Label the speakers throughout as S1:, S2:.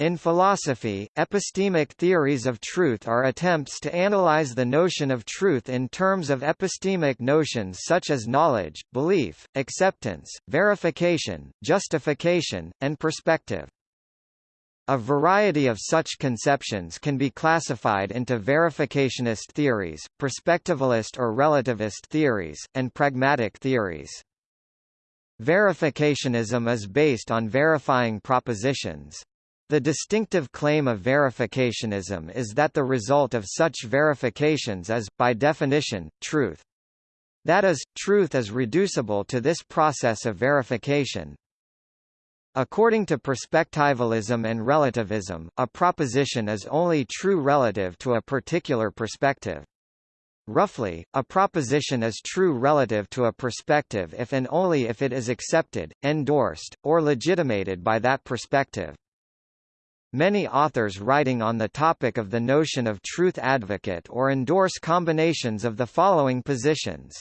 S1: In philosophy, epistemic theories of truth are attempts to analyze the notion of truth in terms of epistemic notions such as knowledge, belief, acceptance, verification, justification, and perspective. A variety of such conceptions can be classified into verificationist theories, perspectivalist or relativist theories, and pragmatic theories. Verificationism is based on verifying propositions. The distinctive claim of verificationism is that the result of such verifications is, by definition, truth. That is, truth is reducible to this process of verification. According to perspectivalism and relativism, a proposition is only true relative to a particular perspective. Roughly, a proposition is true relative to a perspective if and only if it is accepted, endorsed, or legitimated by that perspective. Many authors writing on the topic of the notion of truth advocate or endorse combinations of the following positions.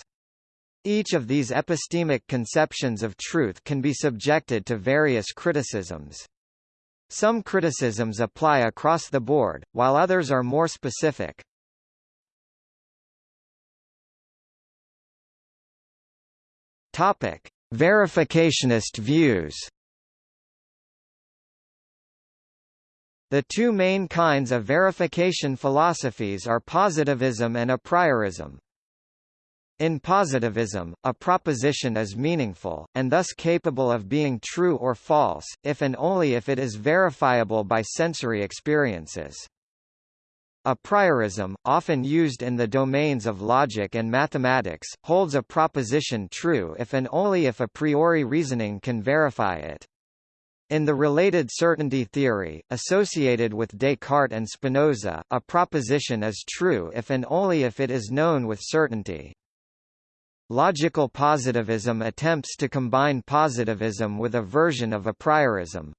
S1: Each of these epistemic conceptions of truth can be subjected to various criticisms. Some criticisms apply across the board, while others are more specific. Topic: Verificationist views. The two main kinds of verification philosophies are positivism and a priorism. In positivism, a proposition is meaningful, and thus capable of being true or false, if and only if it is verifiable by sensory experiences. A priorism, often used in the domains of logic and mathematics, holds a proposition true if and only if a priori reasoning can verify it. In the related certainty theory, associated with Descartes and Spinoza, a proposition is true if and only if it is known with certainty. Logical positivism attempts to combine positivism with a version of a priorism.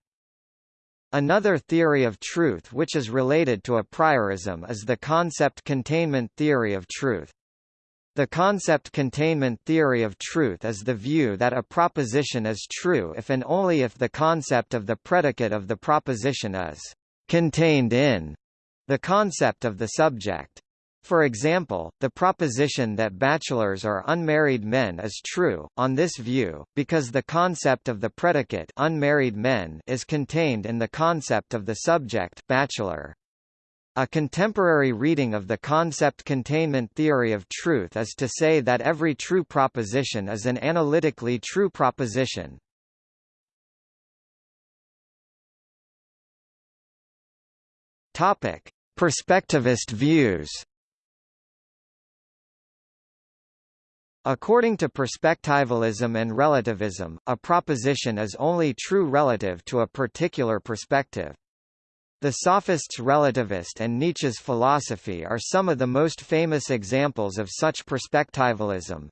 S1: Another theory of truth which is related to a priorism is the concept containment theory of truth. The concept containment theory of truth is the view that a proposition is true if and only if the concept of the predicate of the proposition is contained in the concept of the subject. For example, the proposition that bachelors are unmarried men is true, on this view, because the concept of the predicate unmarried men is contained in the concept of the subject bachelor. A contemporary reading of the concept containment theory of truth is to say that every true proposition is an analytically true proposition. Topic: Perspectivist views. According to perspectivalism and relativism, a proposition is only true relative to a particular perspective. The sophists' relativist and Nietzsche's philosophy are some of the most famous examples of such perspectivalism.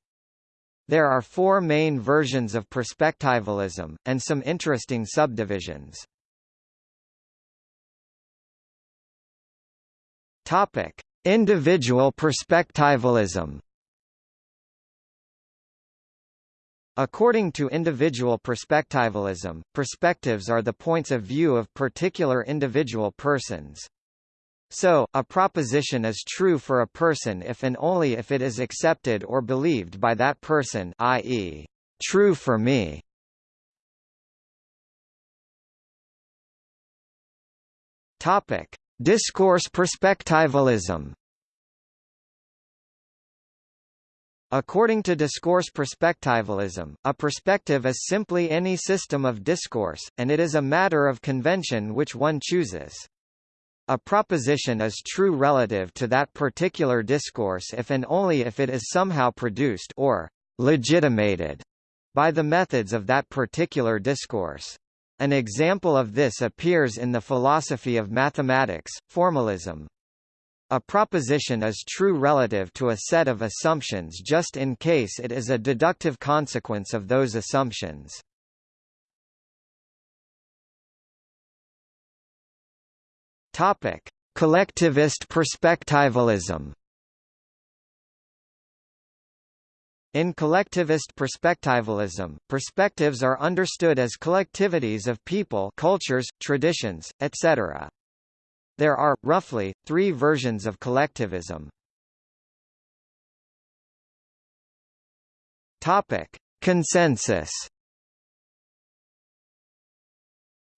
S1: There are four main versions of perspectivalism, and some interesting subdivisions. Individual perspectivalism. According to individual perspectivalism, perspectives are the points of view of particular individual persons. So, a proposition is true for a person if and only if it is accepted or believed by that person i.e., true for me. Discourse perspectivalism. According to discourse perspectivalism, a perspective is simply any system of discourse, and it is a matter of convention which one chooses. A proposition is true relative to that particular discourse if and only if it is somehow produced or legitimated by the methods of that particular discourse. An example of this appears in the philosophy of mathematics, formalism. A proposition is true relative to a set of assumptions just in case it is a deductive consequence of those assumptions. Topic: Collectivist perspectivalism. In collectivist perspectivalism, perspectives are understood as collectivities of people cultures, traditions, etc. There are, roughly, three versions of collectivism. Topic. Consensus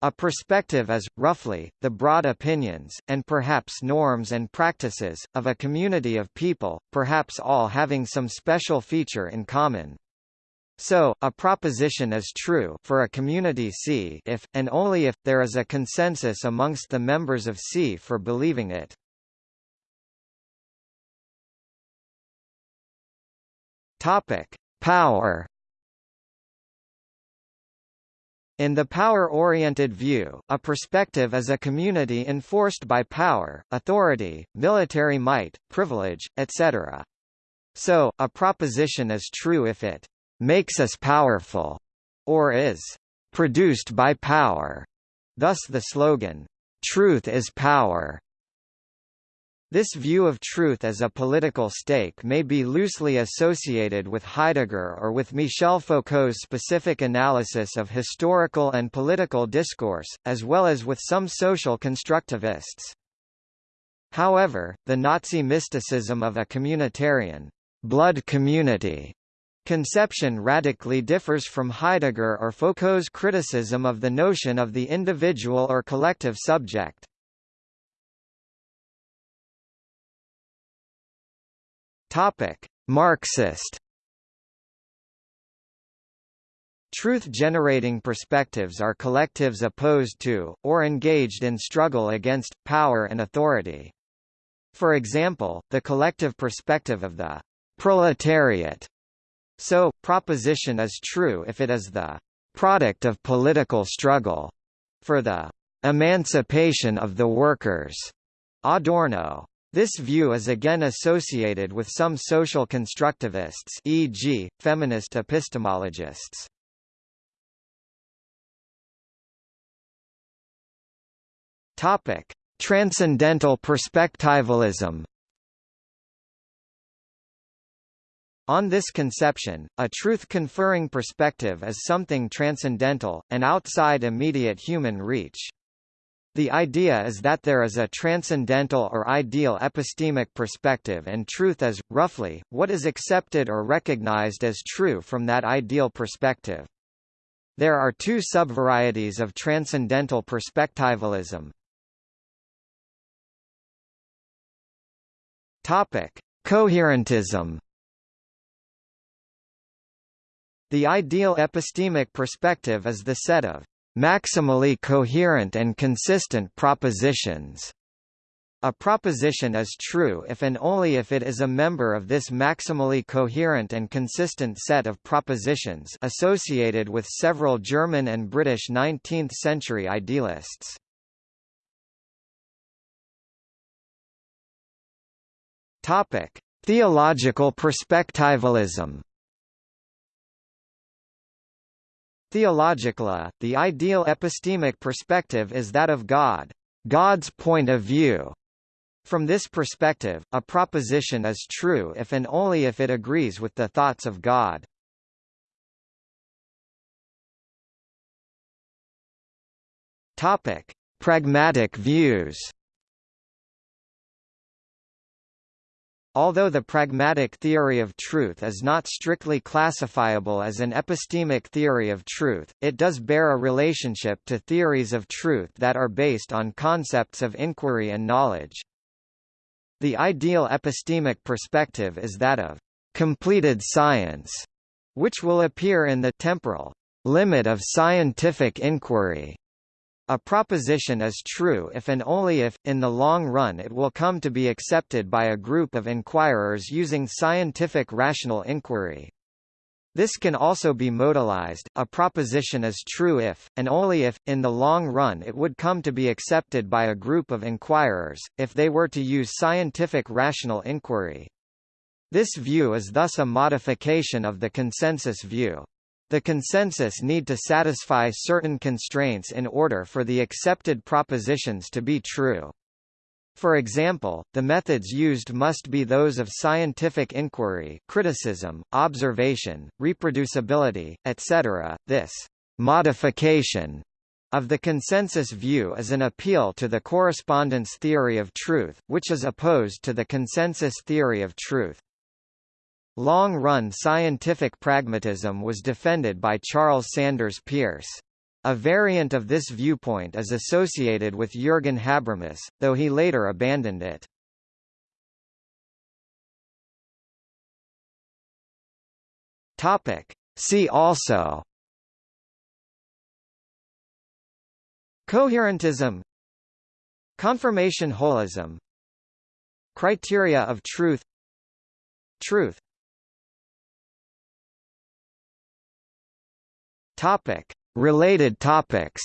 S1: A perspective is, roughly, the broad opinions, and perhaps norms and practices, of a community of people, perhaps all having some special feature in common. So, a proposition is true for a community C if, and only if, there is a consensus amongst the members of C for believing it. Topic. Power in the power-oriented view, a perspective is a community enforced by power, authority, military might, privilege, etc. So, a proposition is true if it makes us powerful, or is produced by power. Thus the slogan, truth is power, this view of truth as a political stake may be loosely associated with Heidegger or with Michel Foucault's specific analysis of historical and political discourse, as well as with some social constructivists. However, the Nazi mysticism of a communitarian blood community conception radically differs from Heidegger or Foucault's criticism of the notion of the individual or collective subject. Topic: Marxist Truth-generating perspectives are collectives opposed to, or engaged in struggle against, power and authority. For example, the collective perspective of the proletariat. So, proposition is true if it is the product of political struggle. For the emancipation of the workers. Adorno. This view is again associated with some social constructivists e.g., feminist epistemologists. Topic: Transcendental perspectivalism. On this conception, a truth-conferring perspective is something transcendental, and outside immediate human reach. The idea is that there is a transcendental or ideal epistemic perspective and truth is, roughly, what is accepted or recognized as true from that ideal perspective. There are two subvarieties of transcendental perspectivalism. Coherentism. The ideal epistemic perspective is the set of maximally coherent and consistent propositions. A proposition is true if and only if it is a member of this maximally coherent and consistent set of propositions associated with several German and British 19th-century idealists. Topic: Theological perspectivalism Theologically, the ideal epistemic perspective is that of God, God's point of view. From this perspective, a proposition is true if and only if it agrees with the thoughts of God. Topic: Pragmatic views. Although the pragmatic theory of truth is not strictly classifiable as an epistemic theory of truth, it does bear a relationship to theories of truth that are based on concepts of inquiry and knowledge. The ideal epistemic perspective is that of completed science, which will appear in the temporal limit of scientific inquiry a proposition is true if and only if, in the long run it will come to be accepted by a group of inquirers using scientific rational inquiry. This can also be modalized, a proposition is true if, and only if, in the long run it would come to be accepted by a group of inquirers, if they were to use scientific rational inquiry. This view is thus a modification of the consensus view. The consensus need to satisfy certain constraints in order for the accepted propositions to be true. For example, the methods used must be those of scientific inquiry, criticism, observation, reproducibility, etc. This modification of the consensus view is an appeal to the correspondence theory of truth, which is opposed to the consensus theory of truth. Long-run scientific pragmatism was defended by Charles Sanders Peirce. A variant of this viewpoint is associated with Jürgen Habermas, though he later abandoned it. Topic. See also Coherentism Confirmation holism Criteria of truth Truth Topic. Related topics